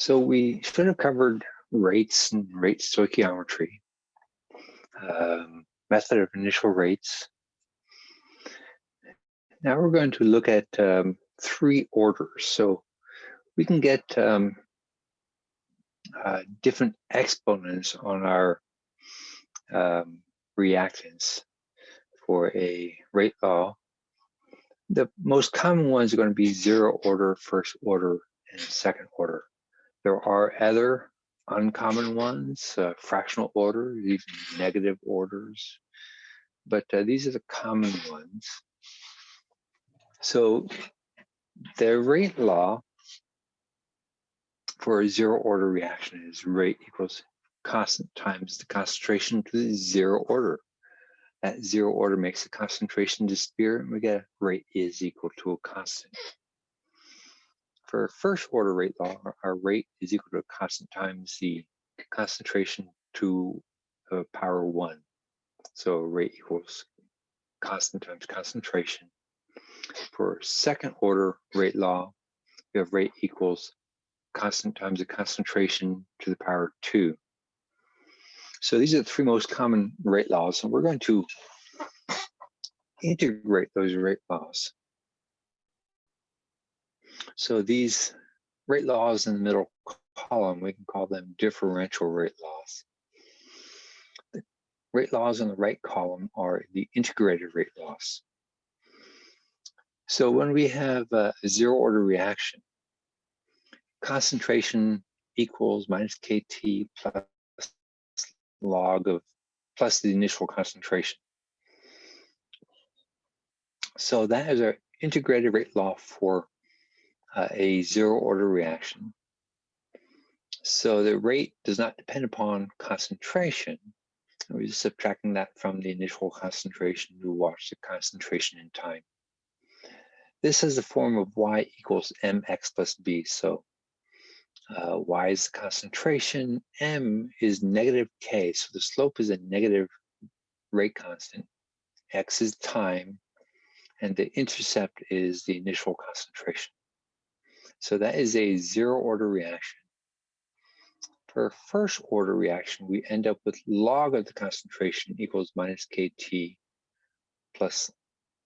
So we should have covered rates and rate stoichiometry, um, method of initial rates. Now we're going to look at um, three orders. So we can get um, uh, different exponents on our um, reactants for a rate law. The most common ones are going to be zero order, first order, and second order. There are other uncommon ones, uh, fractional orders, even negative orders, but uh, these are the common ones. So the rate law for a zero order reaction is rate equals constant times the concentration to the zero order. That zero order makes the concentration disappear and we get rate is equal to a constant. For first order rate law, our rate is equal to a constant times the concentration to the power one. So rate equals constant times concentration. For second order rate law, we have rate equals constant times the concentration to the power two. So these are the three most common rate laws, and we're going to integrate those rate laws. So these rate laws in the middle column, we can call them differential rate laws. The rate laws in the right column are the integrated rate laws. So when we have a zero order reaction, concentration equals minus kT plus log of plus the initial concentration. So that is our integrated rate law for uh, a zero order reaction. So the rate does not depend upon concentration. We're just subtracting that from the initial concentration to watch the concentration in time. This is the form of y equals mx plus b. So uh, y is the concentration, m is negative k. So the slope is a negative rate constant. x is time, and the intercept is the initial concentration. So that is a zero order reaction. For a first order reaction, we end up with log of the concentration equals minus kT plus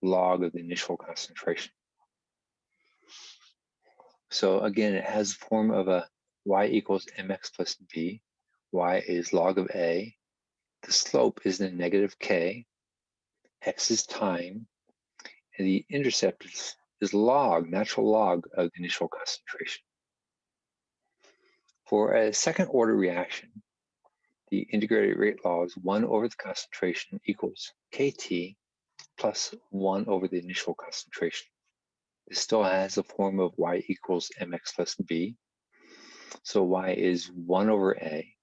log of the initial concentration. So again, it has the form of a y equals mx plus b. y is log of a. The slope is the negative k. x is time. And the intercept is is log, natural log of initial concentration. For a second order reaction, the integrated rate law is one over the concentration equals kT plus one over the initial concentration. This still has the form of y equals mx plus b. So y is one over a,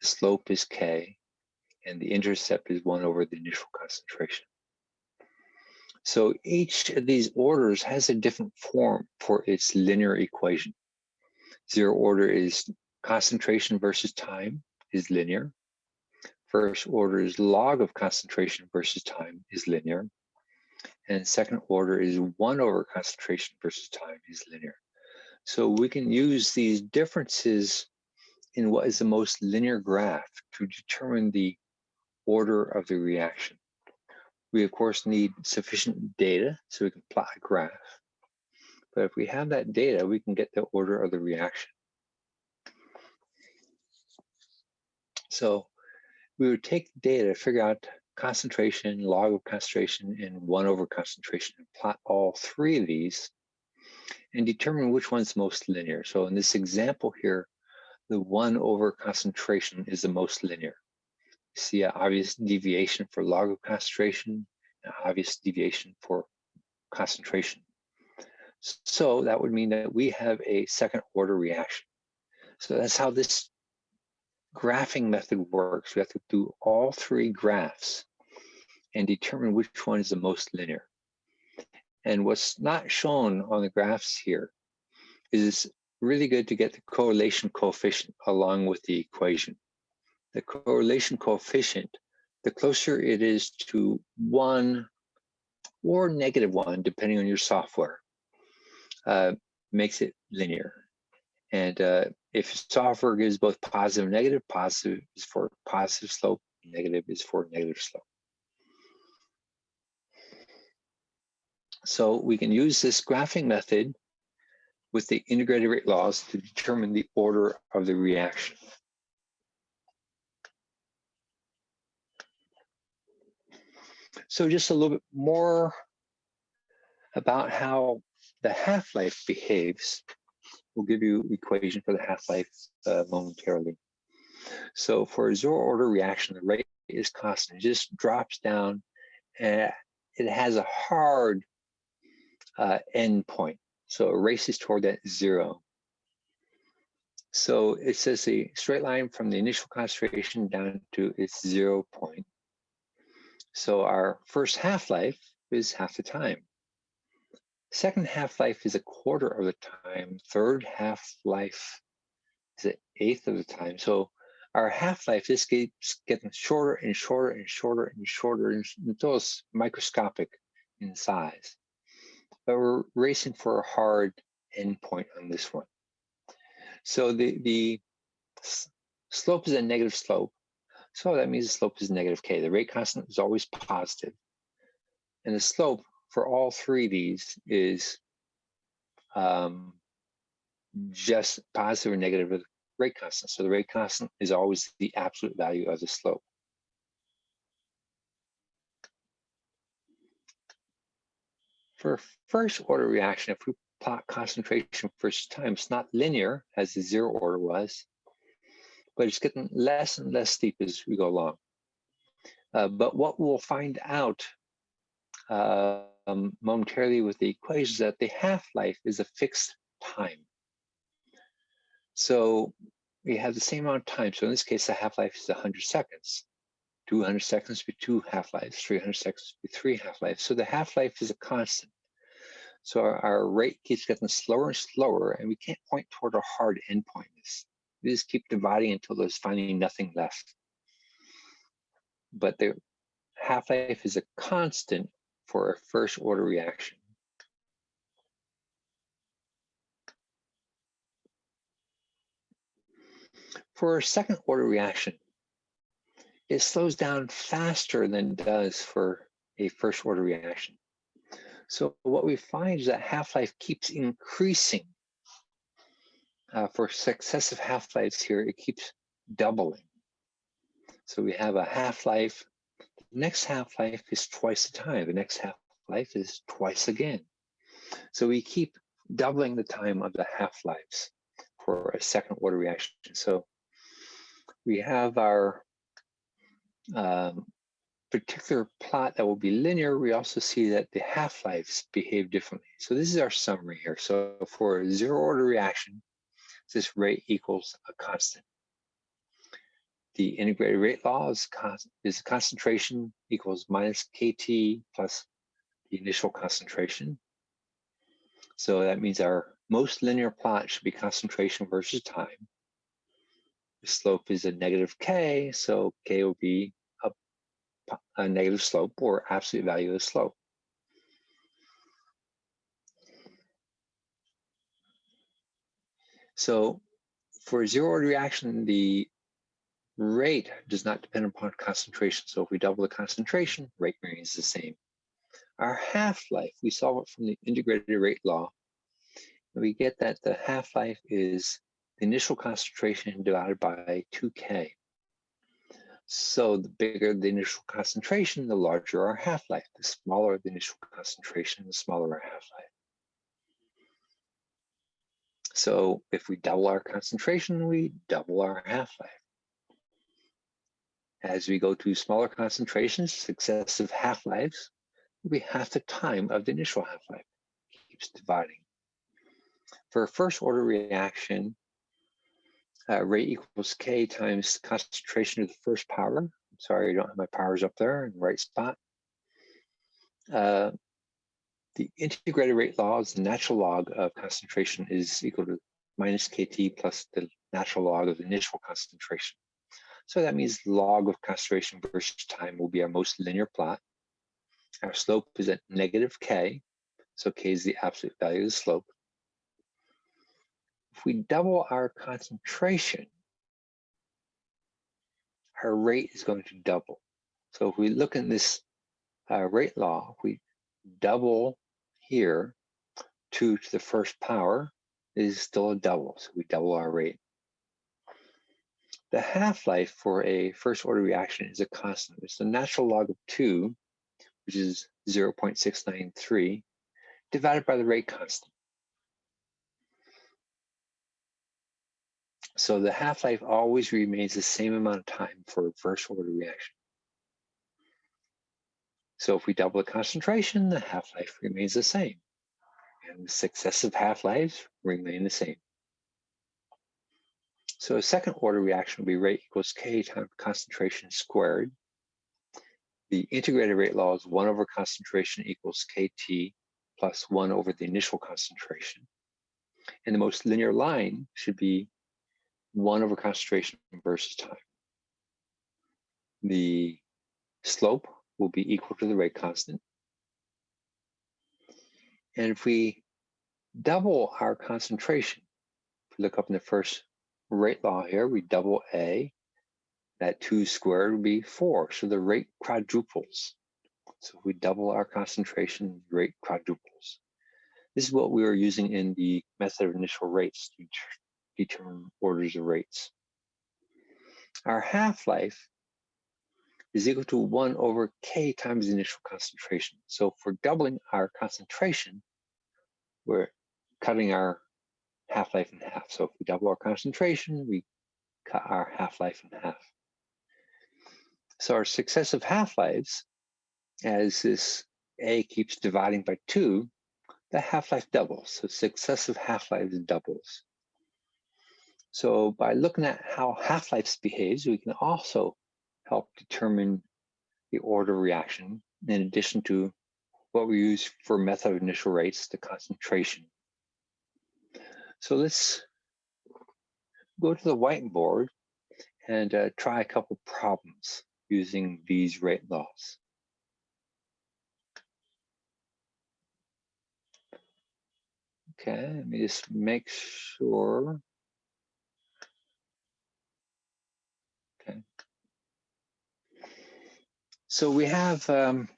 the slope is k, and the intercept is one over the initial concentration. So each of these orders has a different form for its linear equation. Zero order is concentration versus time is linear. First order is log of concentration versus time is linear. And second order is one over concentration versus time is linear. So we can use these differences in what is the most linear graph to determine the order of the reaction. We of course need sufficient data so we can plot a graph. But if we have that data, we can get the order of the reaction. So we would take data, figure out concentration, log of concentration, and one over concentration, and plot all three of these and determine which one's most linear. So in this example here, the one over concentration is the most linear see an obvious deviation for log concentration, an obvious deviation for concentration. So that would mean that we have a second order reaction. So that's how this graphing method works. We have to do all three graphs and determine which one is the most linear. And what's not shown on the graphs here is really good to get the correlation coefficient along with the equation the correlation coefficient, the closer it is to one or negative one, depending on your software, uh, makes it linear. And uh, if software gives both positive and negative, positive is for positive slope, negative is for negative slope. So we can use this graphing method with the integrated rate laws to determine the order of the reaction. So just a little bit more about how the half-life behaves. We'll give you equation for the half-life uh, momentarily. So for a zero order reaction, the rate is constant. It just drops down and it has a hard uh, end point. So it races toward that zero. So it says a straight line from the initial concentration down to its zero point. So our first half-life is half the time. Second half-life is a quarter of the time. Third half-life is an eighth of the time. So our half-life just keeps getting shorter and shorter and shorter and shorter until it's microscopic in size but we're racing for a hard endpoint on this one. So the, the slope is a negative slope. So that means the slope is negative k. The rate constant is always positive. And the slope for all three of these is um, just positive or negative rate constant. So the rate constant is always the absolute value of the slope. For first order reaction, if we plot concentration first time, it's not linear as the zero order was, but it's getting less and less steep as we go along. Uh, but what we'll find out uh, um, momentarily with the equations is that the half-life is a fixed time. So we have the same amount of time. So in this case, the half-life is 100 seconds. 200 seconds be two half-lives, 300 seconds be three half-lives. So the half-life is a constant. So our, our, rate keeps getting slower and slower, and we can't point toward a hard endpoint. We just keep dividing until there's finally nothing left. But the half-life is a constant for a first order reaction. For a second order reaction, it slows down faster than it does for a first order reaction. So what we find is that half-life keeps increasing. Uh, for successive half-lives here, it keeps doubling. So we have a half-life. The next half-life is twice the time. The next half-life is twice again. So we keep doubling the time of the half-lives for a second order reaction. So we have our um, particular plot that will be linear, we also see that the half-lives behave differently. So this is our summary here. So for a zero order reaction, this rate equals a constant. The integrated rate law is, is concentration equals minus KT plus the initial concentration. So that means our most linear plot should be concentration versus time. The slope is a negative K, so K will be a negative slope or absolute value of the slope. So for a zero order reaction, the rate does not depend upon concentration. So if we double the concentration, rate remains the same. Our half-life, we solve it from the integrated rate law. And we get that the half-life is the initial concentration divided by 2K. So the bigger the initial concentration, the larger our half-life. The smaller the initial concentration, the smaller our half-life. So if we double our concentration, we double our half-life. As we go to smaller concentrations, successive half-lives, we half the time of the initial half-life. Keeps dividing. For a first order reaction, uh, rate equals K times concentration of the first power. I'm sorry, I don't have my powers up there in the right spot. Uh, the integrated rate law is the natural log of concentration is equal to minus KT plus the natural log of the initial concentration. So that means log of concentration versus time will be our most linear plot. Our slope is at negative K. So K is the absolute value of the slope. if we double our concentration, our rate is going to double. So if we look in this uh, rate law, we double here, 2 to the first power is still a double, so we double our rate. The half-life for a first order reaction is a constant. It's the natural log of 2, which is 0.693, divided by the rate constant. So the half-life always remains the same amount of time for a first order reaction. So if we double the concentration, the half-life remains the same. And successive half-lives remain the same. So a second order reaction will be rate equals K times concentration squared. The integrated rate law is one over concentration equals KT plus one over the initial concentration. And the most linear line should be one over concentration versus time. The slope will be equal to the rate constant. And if we double our concentration, if we look up in the first rate law here, we double A, that two squared would be four. So the rate quadruples. So if we double our concentration, rate quadruples. This is what we were using in the method of initial rates to determine orders of rates. Our half-life is equal to 1 over k times the initial concentration. So for doubling our concentration, we're cutting our half-life in half. So if we double our concentration, we cut our half-life in half. So our successive half-lives, as this A keeps dividing by 2, the half-life doubles. So successive half-lives doubles. So by looking at how half-lives behaves, we can also help determine the order reaction in addition to what we use for method of initial rates, the concentration. So let's go to the whiteboard and uh, try a couple problems using these rate laws. Okay, let me just make sure So we have um,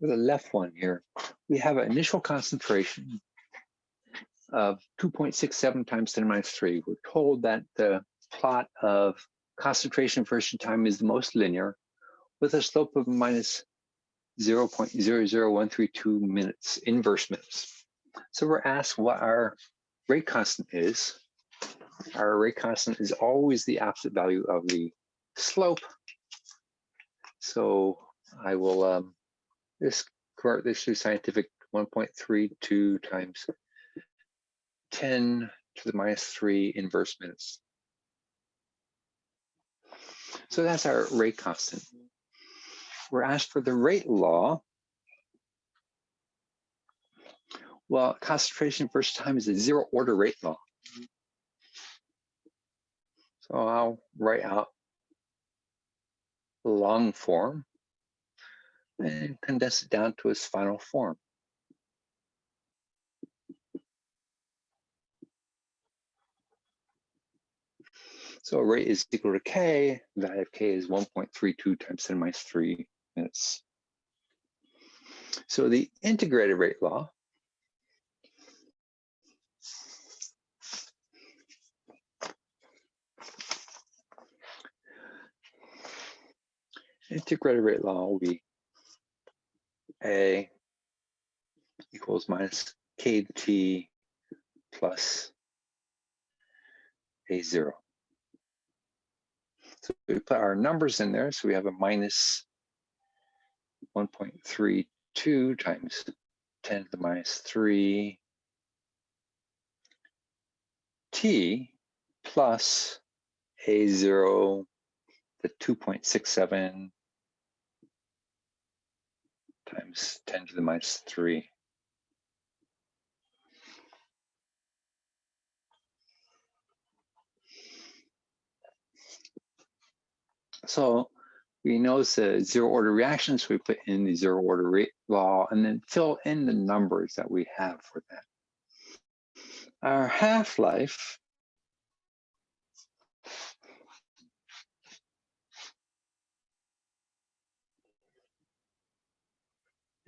the left one here, we have an initial concentration of 2.67 times 10 minus 3. We're told that the plot of concentration versus time is the most linear with a slope of minus 0.00132 minutes, inverse minutes. So we're asked what our rate constant is our rate constant is always the absolute value of the slope. So I will um, just convert this to scientific 1.32 times 10 to the minus 3 inverse minutes. So that's our rate constant. We're asked for the rate law. Well, concentration versus time is a zero order rate law. So I'll write out long form and condense it down to its final form. So rate is equal to k, value of k is 1.32 times 10 minus 3 minutes. So the integrated rate law integrated rate law will be A equals minus KT plus A zero. So we put our numbers in there. So we have a minus 1.32 times 10 to the minus 3 t plus a0, the 2.67 times 10 to the minus 3. So we know the zero order reactions, we put in the zero order law and then fill in the numbers that we have for that. Our half-life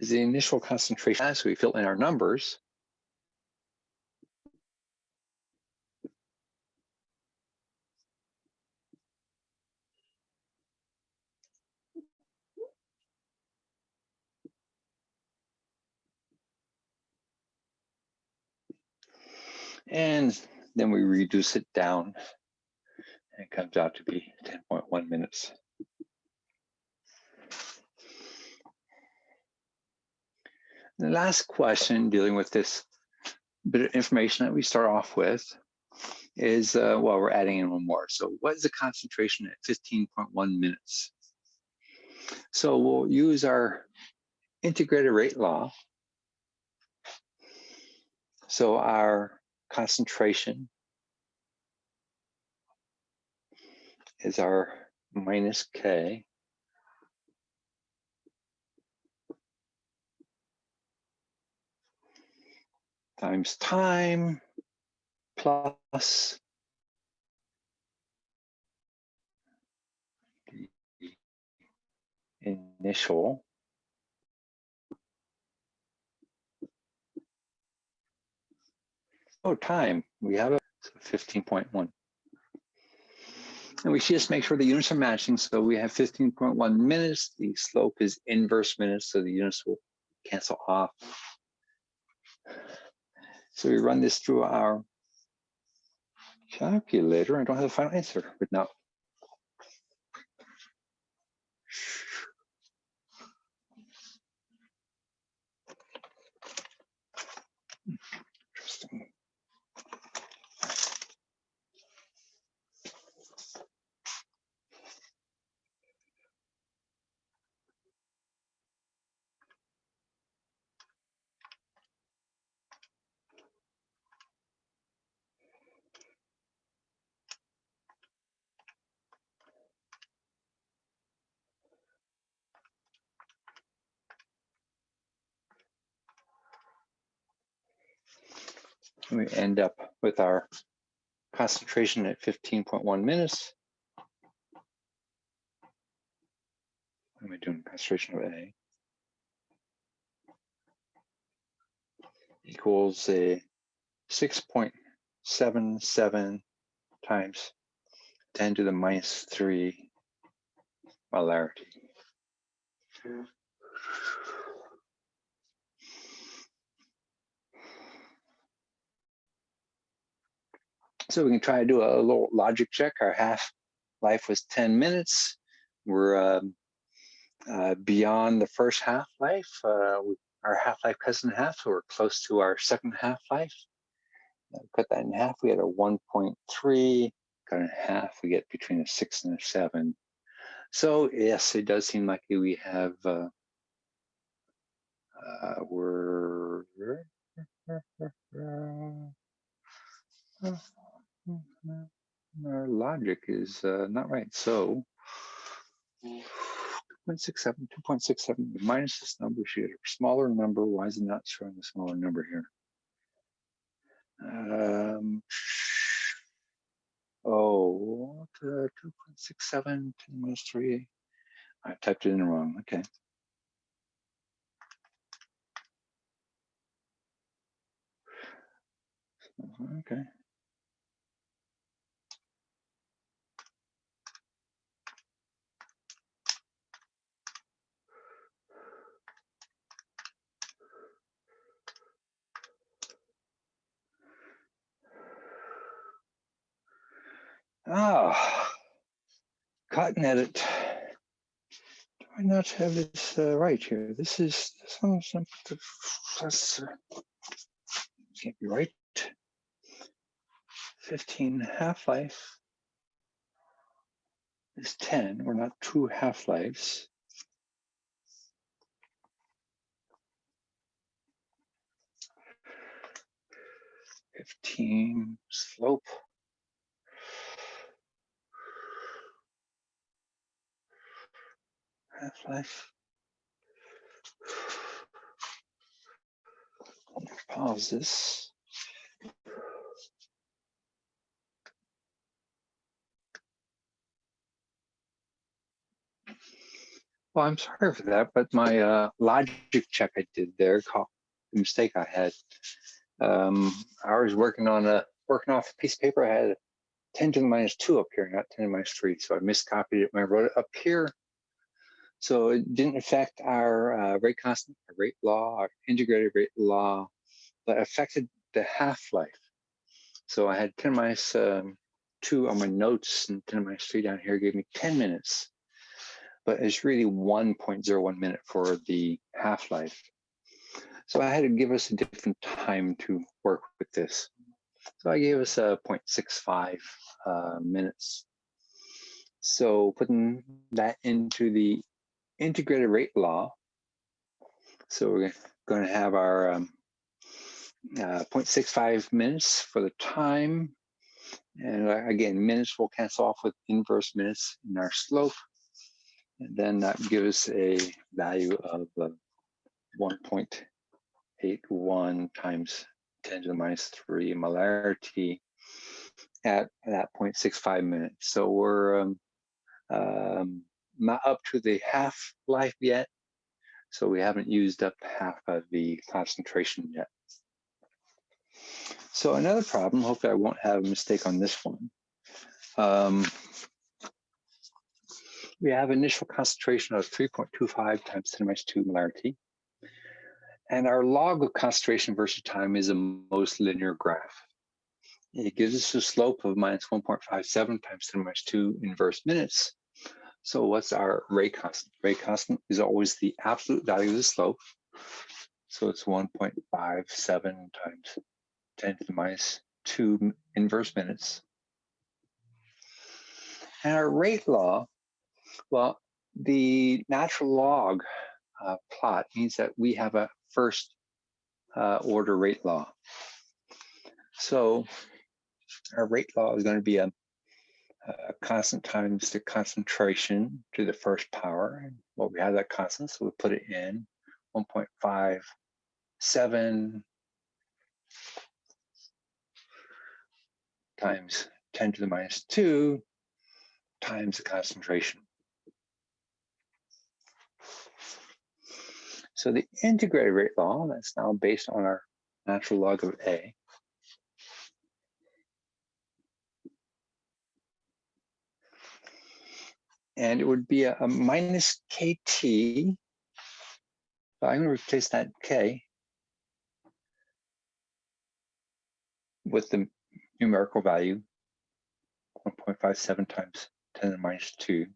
is the initial concentration as we fill in our numbers. And then we reduce it down and it comes out to be 10.1 minutes. The last question dealing with this bit of information that we start off with is, uh, well, we're adding in one more. So what is the concentration at 15.1 minutes? So we'll use our integrated rate law. So our concentration is our minus K times time plus the initial oh time. We have a 15.1 and we should just make sure the units are matching so we have 15.1 minutes the slope is inverse minutes so the units will cancel off so we run this through our calculator. I don't have the final answer, but now. We end up with our concentration at 15.1 minutes. What am I doing? Concentration of A equals a 6.77 times 10 to the minus 3 molarity. So we can try to do a little logic check. Our half life was 10 minutes. We're um, uh, beyond the first half life. Uh, our half life cuts in half, so we're close to our second half life. Cut that in half, we had a 1.3. Cut in half, we get between a six and a seven. So yes, it does seem like we have, uh, uh, we're, our logic is uh, not right. So 2.67, 2.67 minus this number, she had a smaller number. Why is it not showing a smaller number here? Um, oh, 2.67 10 minus 3. I typed it in wrong. Okay. Okay. Ah, cotton edit. Do I not have this uh, right here? This is some some that's can't be right. 15 half-life is 10, We're not two half-lives. Fifteen slope half-life. Pause this. Well, I'm sorry for that, but my uh, logic check I did there, caught the mistake I had. Um, I was working on a working off a piece of paper. I had 10 to the minus two up here, not 10 to the minus three. So I miscopied it when I wrote it up here. So it didn't affect our uh, rate constant, our rate law, our integrated rate law, but affected the half-life. So I had 10 minus um, two on my notes and 10 minus three down here gave me 10 minutes but it's really 1.01 minute for the half-life. So I had to give us a different time to work with this. So I gave us a 0.65 uh, minutes. So putting that into the integrated rate law. So we're going to have our um, uh, 0.65 minutes for the time. And uh, again, minutes will cancel off with inverse minutes in our slope. And then that gives a value of uh, 1.81 times 10 to the minus 3 molarity at that 0.65 minutes. So we're um, um, up to the half life yet. So we haven't used up half of the concentration yet. So another problem, hopefully I won't have a mistake on this one. Um, we have initial concentration of 3.25 times 10 minus 2 molarity. And our log of concentration versus time is a most linear graph. It gives us a slope of minus 1.57 times 10 minus 2 inverse minutes. So what's our rate constant? Rate constant is always the absolute value of the slope. So it's 1.57 times 10 to the minus 2 inverse minutes. And our rate law well, the natural log uh, plot means that we have a first uh, order rate law. So our rate law is going to be a, a, constant times the concentration to the first power. And Well, we have that constant, so we put it in 1.57 times 10 to the minus 2 times the concentration. So the integrated rate law, that's now based on our natural log of A. And it would be a, a minus KT. So I'm going to replace that K with the numerical value 1.57 times 10 to the minus 2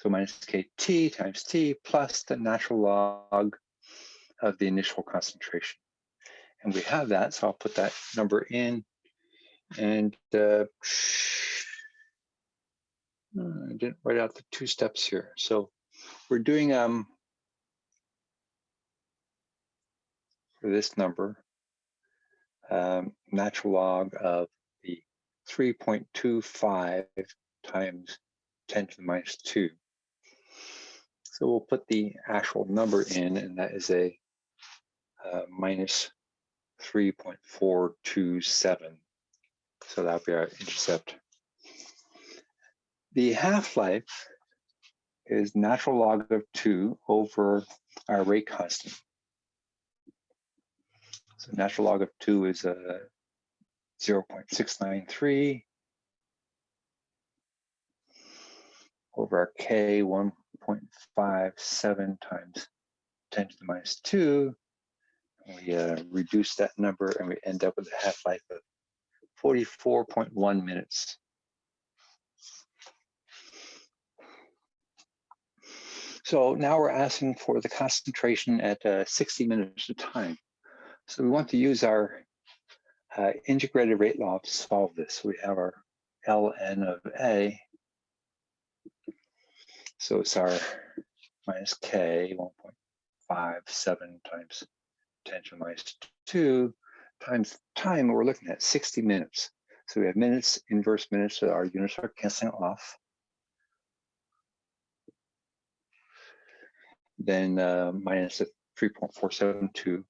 so minus kt times t plus the natural log of the initial concentration. And we have that, so I'll put that number in. And uh, I didn't write out the two steps here. So we're doing um for this number, um, natural log of the 3.25 times 10 to the minus 2. So we'll put the actual number in, and that is a uh, minus 3.427. So that'll be our intercept. The half-life is natural log of 2 over our rate constant. So natural log of 2 is a uh, 0.693 over our k, 1.57 times 10 to the minus 2. We uh, reduce that number and we end up with a half-life of 44.1 minutes. So now we're asking for the concentration at uh, 60 minutes of time. So we want to use our uh, integrated rate law to solve this. We have our ln of A so it's our minus k 1.57 times 10 to the minus 2 times time. We're looking at 60 minutes. So we have minutes, inverse minutes, so our units are canceling off. Then uh, minus a 3.472.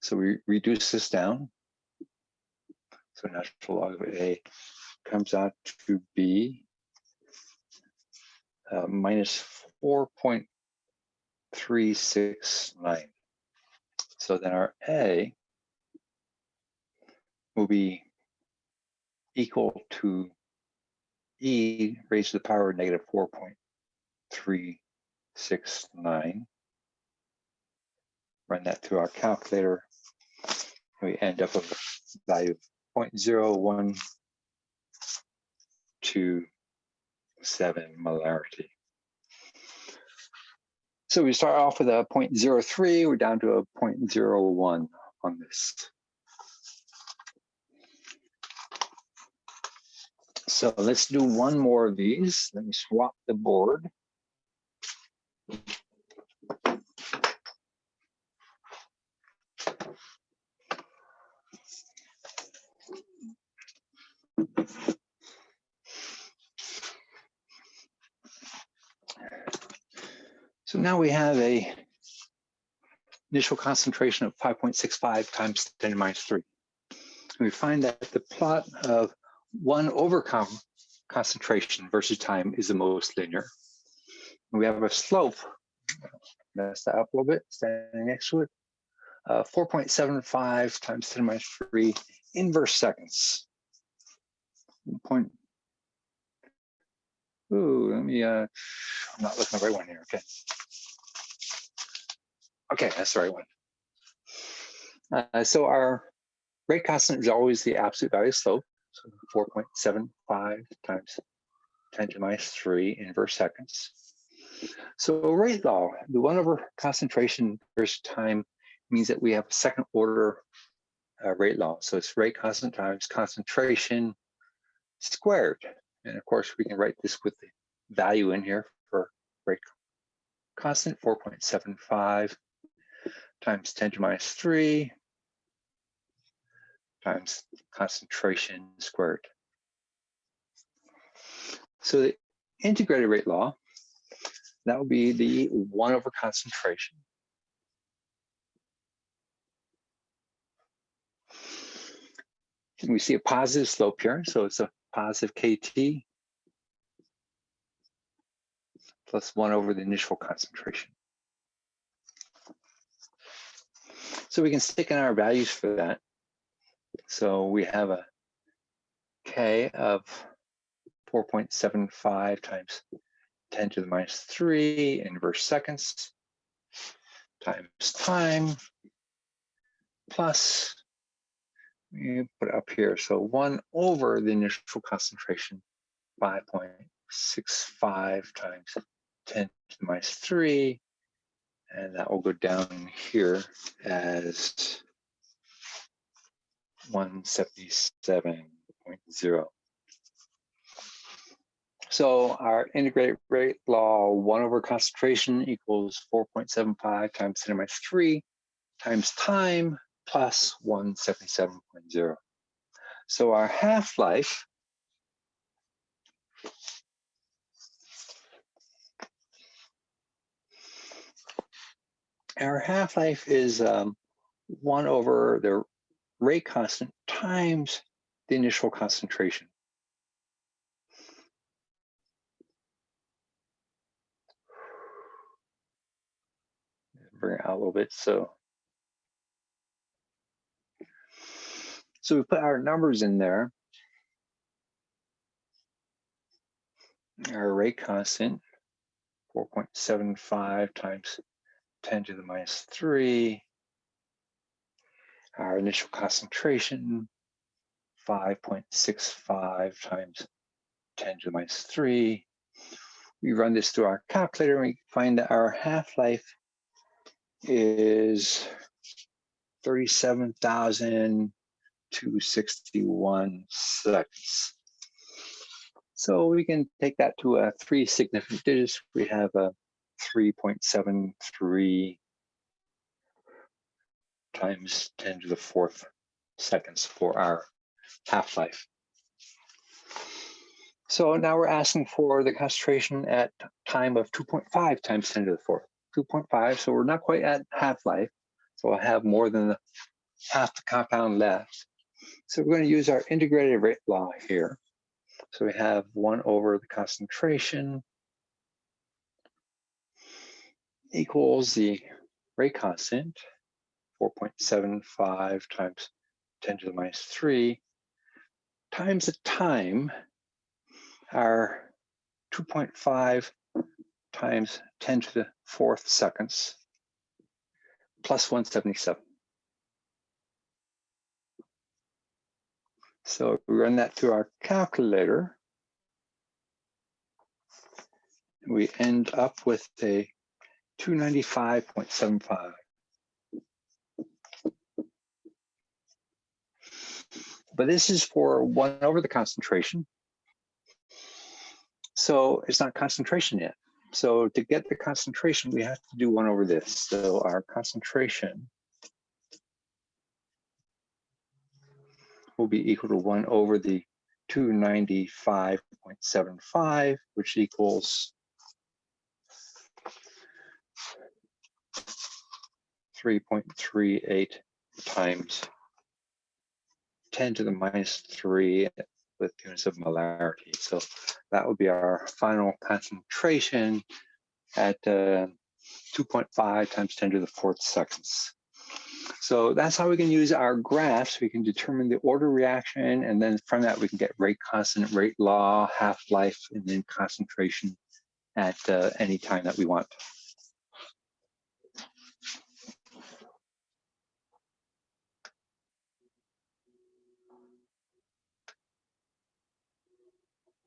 So we reduce this down. So natural log of A comes out to be uh, minus 4.369. So then our A will be equal to e raised to the power of negative 4.369. Run that through our calculator. We end up with a value of 0.0127 molarity. So we start off with a 0.03, we're down to a 0.01 on this. So let's do one more of these. Let me swap the board. So now we have a initial concentration of 5.65 times 10 to minus 3. we find that the plot of one over concentration versus time is the most linear. We have a slope, mess that up a little bit, standing next to it, uh, 4.75 times 10 to the minus 3 inverse seconds. Point. Ooh, let me, uh, I'm not looking at the right one here, okay. Okay, that's the right one. Uh, so our rate constant is always the absolute value of slope. So 4.75 times 10 to the minus 3 inverse seconds. So rate law, the 1 over concentration versus time means that we have a second order uh, rate law. So it's rate constant times concentration squared. And of course, we can write this with the value in here for rate constant, 4.75 times 10 to minus 3 times concentration squared. So the integrated rate law, that would be the one over concentration. And we see a positive slope here, so it's a positive KT plus one over the initial concentration. So we can stick in our values for that. So we have a K of 4.75 times 10 to the minus 3 inverse seconds times time plus, we put up here, so 1 over the initial concentration, 5.65 times 10 to the minus 3, and that will go down here as 177.0. So our integrated rate law, one over concentration equals 4.75 times 10 to minus 3 times time plus 177.0. So our half-life our half-life is um, 1 over the rate constant times the initial concentration. Bring it out a little bit. So, so we put our numbers in there. Our rate constant, 4.75 times 10 to the minus 3 our initial concentration, 5.65 times 10 to the minus 3. We run this through our calculator and we find that our half-life is 37,261 seconds. So we can take that to a three significant digits. We have a 3.73 times 10 to the fourth seconds for our half-life. So now we're asking for the concentration at time of 2.5 times 10 to the fourth. 2.5, so we're not quite at half-life. So I'll have more than half the compound left. So we're going to use our integrated rate law here. So we have one over the concentration equals the rate constant, 4.75 times 10 to the minus 3, times the time, our 2.5 times 10 to the fourth seconds, plus 177. So we run that through our calculator. We end up with a 295.75. But this is for one over the concentration. So it's not concentration yet. So to get the concentration, we have to do one over this. So our concentration will be equal to one over the 295.75, which equals 3.38 times 10 to the minus 3 with units of molarity. So that would be our final concentration at uh, 2.5 times 10 to the fourth seconds. So that's how we can use our graphs. We can determine the order reaction, and then from that we can get rate constant, rate law, half-life, and then concentration at uh, any time that we want.